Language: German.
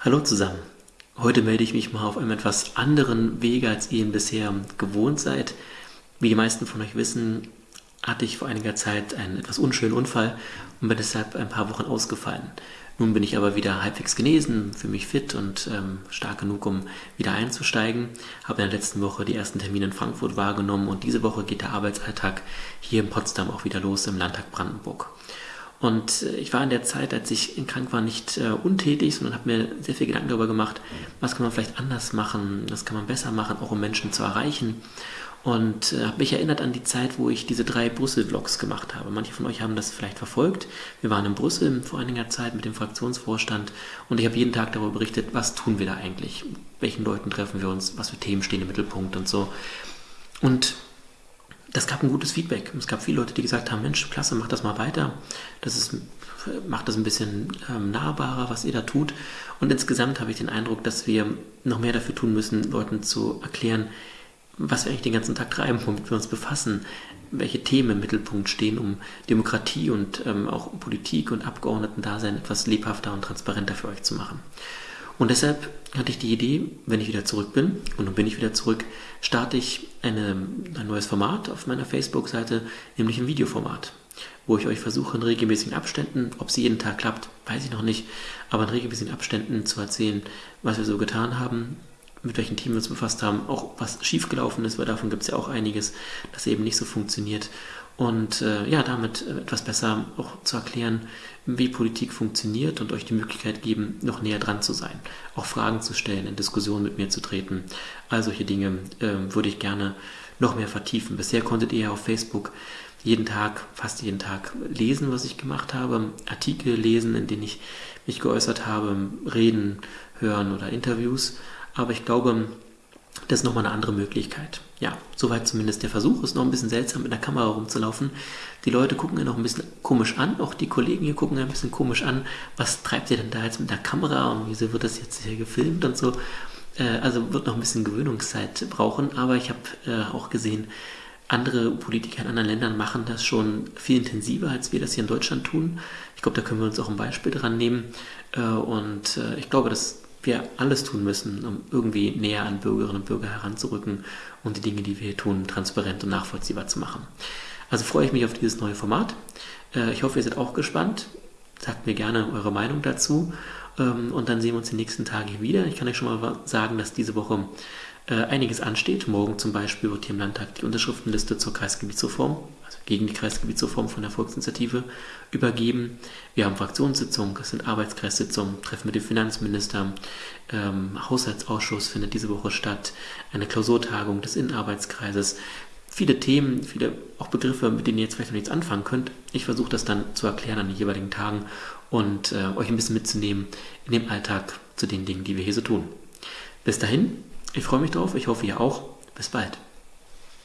Hallo zusammen. Heute melde ich mich mal auf einem etwas anderen Wege, als ihr ihn bisher gewohnt seid. Wie die meisten von euch wissen, hatte ich vor einiger Zeit einen etwas unschönen Unfall und bin deshalb ein paar Wochen ausgefallen. Nun bin ich aber wieder halbwegs genesen, fühle mich fit und ähm, stark genug, um wieder einzusteigen. Habe in der letzten Woche die ersten Termine in Frankfurt wahrgenommen und diese Woche geht der Arbeitsalltag hier in Potsdam auch wieder los im Landtag Brandenburg. Und äh, ich war in der Zeit, als ich krank war, nicht äh, untätig, sondern habe mir sehr viel Gedanken darüber gemacht, was kann man vielleicht anders machen, was kann man besser machen, auch um Menschen zu erreichen. Und äh, habe mich erinnert an die Zeit, wo ich diese drei Brüssel-Vlogs gemacht habe. Manche von euch haben das vielleicht verfolgt. Wir waren in Brüssel vor einiger Zeit mit dem Fraktionsvorstand und ich habe jeden Tag darüber berichtet, was tun wir da eigentlich, welchen Leuten treffen wir uns, was für Themen stehen im Mittelpunkt und so. Und das gab ein gutes Feedback. Es gab viele Leute, die gesagt haben, Mensch, klasse, mach das mal weiter. Das ist, macht das ein bisschen ähm, nahbarer, was ihr da tut. Und insgesamt habe ich den Eindruck, dass wir noch mehr dafür tun müssen, Leuten zu erklären, was wir eigentlich den ganzen Tag treiben, womit wir uns befassen, welche Themen im Mittelpunkt stehen, um Demokratie und ähm, auch Politik und Abgeordneten-Dasein etwas lebhafter und transparenter für euch zu machen. Und deshalb hatte ich die Idee, wenn ich wieder zurück bin, und nun bin ich wieder zurück, starte ich eine, ein neues Format auf meiner Facebook-Seite, nämlich ein Videoformat, wo ich euch versuche, in regelmäßigen Abständen, ob sie jeden Tag klappt, weiß ich noch nicht, aber in regelmäßigen Abständen zu erzählen, was wir so getan haben, mit welchen Themen wir uns befasst haben, auch was schiefgelaufen ist, weil davon gibt es ja auch einiges, das eben nicht so funktioniert und äh, ja, damit äh, etwas besser auch zu erklären, wie Politik funktioniert und euch die Möglichkeit geben, noch näher dran zu sein, auch Fragen zu stellen, in Diskussionen mit mir zu treten. All solche Dinge äh, würde ich gerne noch mehr vertiefen. Bisher konntet ihr ja auf Facebook jeden Tag, fast jeden Tag lesen, was ich gemacht habe, Artikel lesen, in denen ich mich geäußert habe, reden, hören oder Interviews. Aber ich glaube, das ist nochmal eine andere Möglichkeit. Ja, soweit zumindest der Versuch. Ist noch ein bisschen seltsam, mit der Kamera rumzulaufen. Die Leute gucken ja noch ein bisschen komisch an. Auch die Kollegen hier gucken ja ein bisschen komisch an. Was treibt ihr denn da jetzt mit der Kamera und wieso wird das jetzt hier gefilmt und so? Äh, also wird noch ein bisschen Gewöhnungszeit brauchen. Aber ich habe äh, auch gesehen, andere Politiker in anderen Ländern machen das schon viel intensiver, als wir das hier in Deutschland tun. Ich glaube, da können wir uns auch ein Beispiel dran nehmen. Äh, und ich glaube, dass wir alles tun müssen, um irgendwie näher an Bürgerinnen und Bürger heranzurücken und die Dinge, die wir hier tun, transparent und nachvollziehbar zu machen. Also freue ich mich auf dieses neue Format. Äh, ich hoffe, ihr seid auch gespannt. Sagt mir gerne eure Meinung dazu. Ähm, und dann sehen wir uns die nächsten Tage wieder. Ich kann euch schon mal sagen, dass diese Woche einiges ansteht. Morgen zum Beispiel wird hier im Landtag die Unterschriftenliste zur Kreisgebietsreform, also gegen die Kreisgebietsreform von der Volksinitiative, übergeben. Wir haben Fraktionssitzungen, es sind Arbeitskreissitzungen, Treffen mit dem Finanzminister, ähm, Haushaltsausschuss findet diese Woche statt, eine Klausurtagung des Innenarbeitskreises. Viele Themen, viele auch Begriffe, mit denen ihr jetzt vielleicht noch nichts anfangen könnt. Ich versuche das dann zu erklären an den jeweiligen Tagen und äh, euch ein bisschen mitzunehmen in dem Alltag zu den Dingen, die wir hier so tun. Bis dahin, ich freue mich drauf, ich hoffe ihr auch. Bis bald.